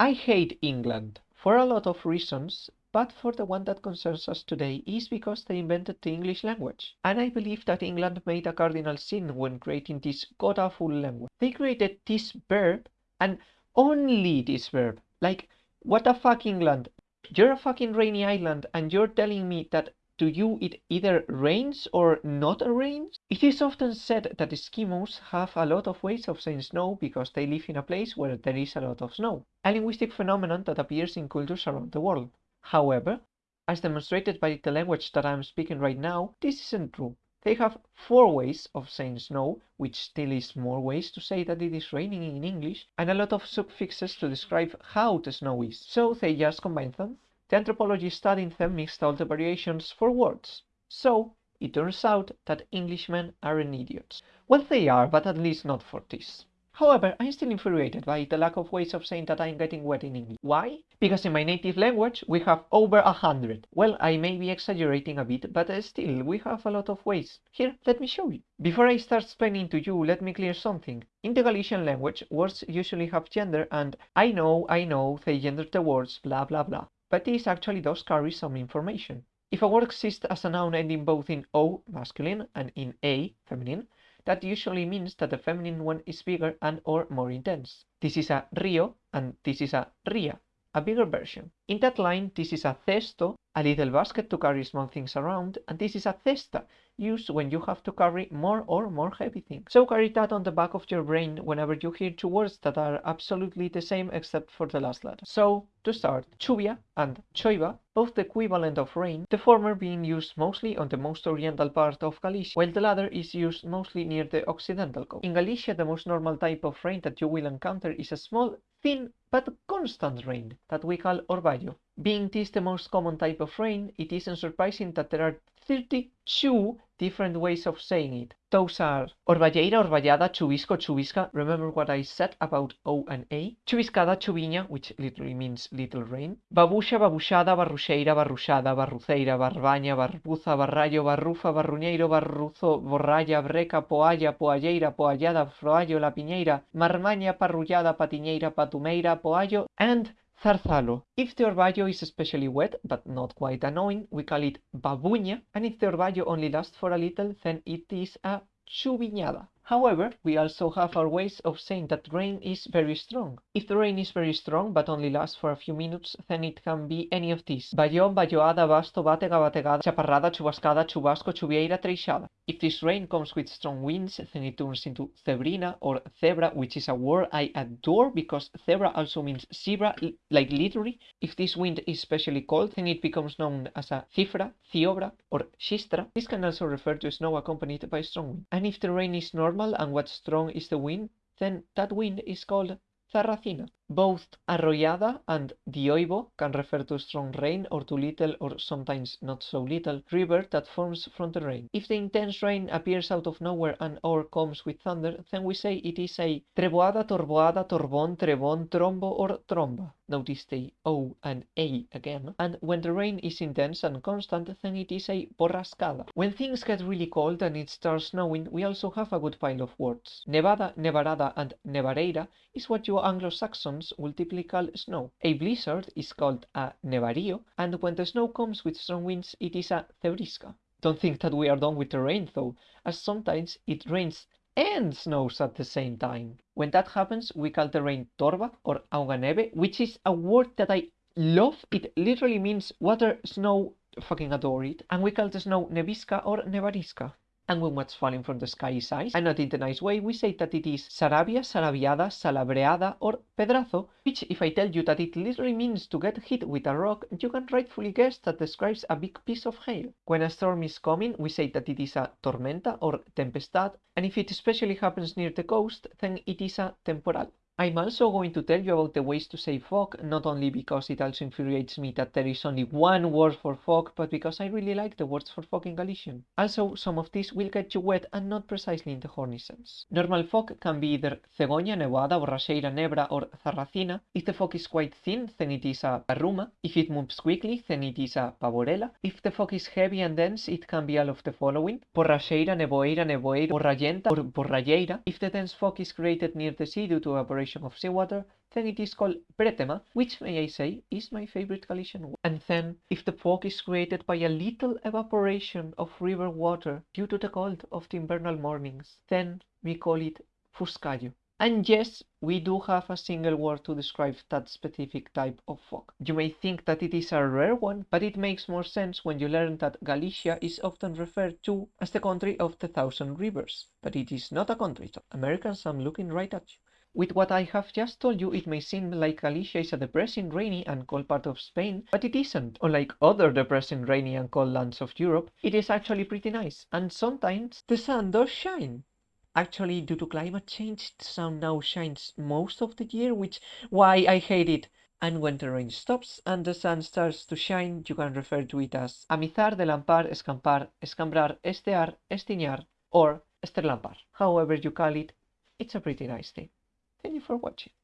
I hate England for a lot of reasons, but for the one that concerns us today is because they invented the English language. And I believe that England made a cardinal sin when creating this god-awful language. They created this verb and only this verb. Like, what the fuck, England? You're a fucking rainy island and you're telling me that to you it either rains or not rains? It is often said that Eskimos have a lot of ways of saying snow because they live in a place where there is a lot of snow, a linguistic phenomenon that appears in cultures around the world. However, as demonstrated by the language that I am speaking right now, this isn't true. They have four ways of saying snow, which still is more ways to say that it is raining in English, and a lot of suffixes to describe how the snow is. So they just combine them the anthropologist studying them mixed all the variations for words. So, it turns out that Englishmen aren't idiots. Well, they are, but at least not for this. However, I'm still infuriated by the lack of ways of saying that I'm getting wet in English. Why? Because in my native language we have over a hundred. Well, I may be exaggerating a bit, but uh, still, we have a lot of ways. Here, let me show you. Before I start explaining to you, let me clear something. In the Galician language, words usually have gender and I know, I know, they gender the words, blah blah blah but this actually does carry some information. If a word exists as a noun ending both in O, masculine, and in A, feminine, that usually means that the feminine one is bigger and or more intense. This is a rio and this is a ria, a bigger version. In that line, this is a cesto, a little basket to carry small things around, and this is a cesta, used when you have to carry more or more heavy things. So carry that on the back of your brain whenever you hear two words that are absolutely the same except for the last letter. So, to start, chuvia and choiva, both the equivalent of rain, the former being used mostly on the most oriental part of Galicia, while the latter is used mostly near the occidental coast. In Galicia, the most normal type of rain that you will encounter is a small, thin, but constant rain that we call orvallo. Being this the most common type of rain, it isn't surprising that there are 32 different ways of saying it. Those are orvalleira, orvallada, chuvisco, chuvisca. Remember what I said about O and A? Chuviscada, chuviña, which literally means little rain. Babusha, babushada, barruxeira, barruxada, barruceira, barbaña, barbuza, barrallo, barrufa, barruñeiro, barruzo, borralla, breca, poalla, poalleira, poallada, froallo, la piñeira, marmaña, parrullada, patiñeira, patumeira, poallo, and Zarzalo. If the orvallo is especially wet, but not quite annoying, we call it babuña, and if the orvallo only lasts for a little, then it is a chuviñada. However, we also have our ways of saying that rain is very strong. If the rain is very strong but only lasts for a few minutes, then it can be any of these. Bayón, bayoada, basto, batega, bategada, chaparrada, chubascada, chubasco, chuvieira, treixada. If this rain comes with strong winds, then it turns into zebrina or zebra, which is a word I adore because zebra also means zebra, like literally. If this wind is especially cold, then it becomes known as a cifra, ciobra, or xistra. This can also refer to snow accompanied by strong wind. And if the rain is normal, normal and what strong is the wind, then that wind is called Zarracina. Both arroyada and dioibo can refer to strong rain or to little or sometimes not so little river that forms from the rain. If the intense rain appears out of nowhere and or comes with thunder, then we say it is a treboada, torboada, torbon, trebon, trombo or tromba. Notice the O and A again. And when the rain is intense and constant, then it is a borrascada. When things get really cold and it starts snowing, we also have a good pile of words. Nevada, nevarada and nevareira is what you Anglo-Saxon typically call snow. A blizzard is called a nevario, and when the snow comes with strong winds, it is a zebrisca. Don't think that we are done with the rain though, as sometimes it rains and snows at the same time. When that happens, we call the rain torba or auganeve, which is a word that I love. It literally means water, snow, fucking adore it. And we call the snow nevisca or nevarisca and when what's falling from the sky is ice, and not in the nice way, we say that it is sarabia, sarabiada, salabreada, or pedrazo, which if I tell you that it literally means to get hit with a rock, you can rightfully guess that describes a big piece of hail. When a storm is coming, we say that it is a tormenta or tempestad, and if it especially happens near the coast, then it is a temporal. I'm also going to tell you about the ways to say fog, not only because it also infuriates me that there is only one word for fog, but because I really like the words for fog in Galician. Also, some of these will get you wet and not precisely in the horny sense. Normal fog can be either cegoña, nevada, borracheira, nebra, or zarracina. If the fog is quite thin, then it is a parruma. If it moves quickly, then it is a pavorela. If the fog is heavy and dense, it can be all of the following. Borracheira, nevoeira, nevoeira, borrayenta, or borralleira. If the dense fog is created near the sea due to evaporation evaporation of seawater, then it is called bretema, which may I say is my favorite Galician. And then, if the fog is created by a little evaporation of river water due to the cold of the invernal mornings, then we call it fuscayo. And yes, we do have a single word to describe that specific type of fog. You may think that it is a rare one, but it makes more sense when you learn that Galicia is often referred to as the country of the thousand rivers. But it is not a country, so Americans, I'm looking right at you. With what I have just told you, it may seem like Galicia is a depressing, rainy and cold part of Spain, but it isn't. Unlike other depressing, rainy and cold lands of Europe, it is actually pretty nice, and sometimes the sun does shine. Actually, due to climate change, the sun now shines most of the year, which why I hate it. And when the rain stops and the sun starts to shine, you can refer to it as amizar, delampar, escampar, escambrar, estear, estiñar, or esterlampar. However you call it, it's a pretty nice thing. Thank you for watching.